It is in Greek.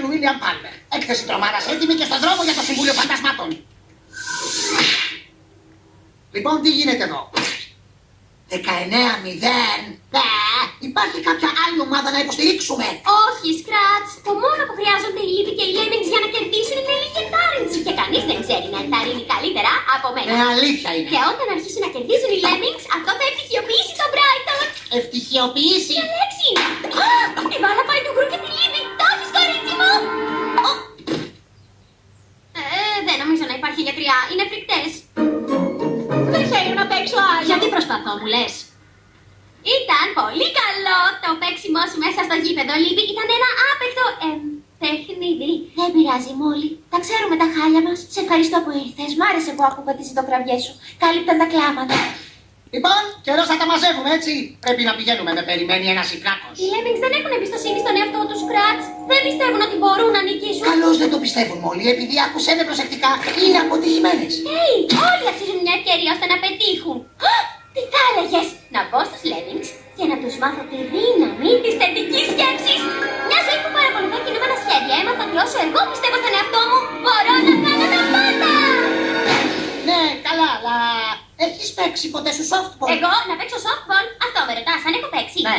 τον William Palmer. Έκθεση τρομάρα έτοιμη και στον δρόμο για το Συμβούλιο Φαντασμάτων. Λοιπόν, τι γίνεται εδώ; 19-0. Ναι. Υπάρχει κάποια άλλη ομάδα να υποστηρίξουμε; Όχι, Σκράτς. Το μόνο που χρειάζονται οι Λίβοι και οι Λέμινγκς για να κερδίσουν είναι λίγη ενθάρρυνση. Και κανείς δεν ξέρει να ενθαρρύνει καλύτερα από μένα. Ναι, αλήθεια είναι. Και όταν αρχίσουν να κερδίζουν οι Λέμινγκς, αυτό θα ευτυχιοποιήσει τον Μπράιτον. Ευτυχιοποίηση. Ποια λέξη είναι. Α, Η μπάλα πάει να υπάρχει γιατριά. Είναι φρικτές. Δεν θέλω να παίξω άλλο. Γιατί προσπαθώ, μου λες; Ήταν πολύ καλό το παίξιμό σου μέσα στο γήπεδο, Λίβη. Ήταν ένα άπεκτο εμ, παιχνίδι. Δεν πειράζει, Μόλι. Τα ξέρουμε τα χάλια μας. Σε ευχαριστώ που ήρθες. Μ' άρεσε που άκουγα τις συντοκραυγές σου. Κάλυπταν τα κλάματα. Λοιπόν, καιρός θα τα μαζεύουμε έτσι. Πρέπει να πηγαίνουμε, με περιμένει ένας υπράκο. Οι Lemmings δεν έχουν εμπιστοσύνη στον εαυτό τους, Σκράτς. Δεν πιστεύουν ότι μπορούν να νικήσουν. Καλώς δεν το πιστεύουν όλοι, επειδή άκουσε με προσεκτικά, είναι αποτυχημένες. Hey, όλοι αξίζουν μια ευκαιρία ώστε να πετύχουν. Α, Τι θα έλεγες, να μπω στους Lemmings και να τους μάθω τη δύναμη της θετικής σκέψης. Μια ζωή που παρακολουθώ κινούμενα σχέδια, έμαθα ότι όσο εγώ πιστεύω στον εαυτό μου, μπορώ να κάνω τα πάντα. Ναι, καλά, αλλά έχεις παίξει ποτέ σου softball; Εγώ να παίξω softball, αυτό με ρωτάς, αν έχω παίξει. Ναι.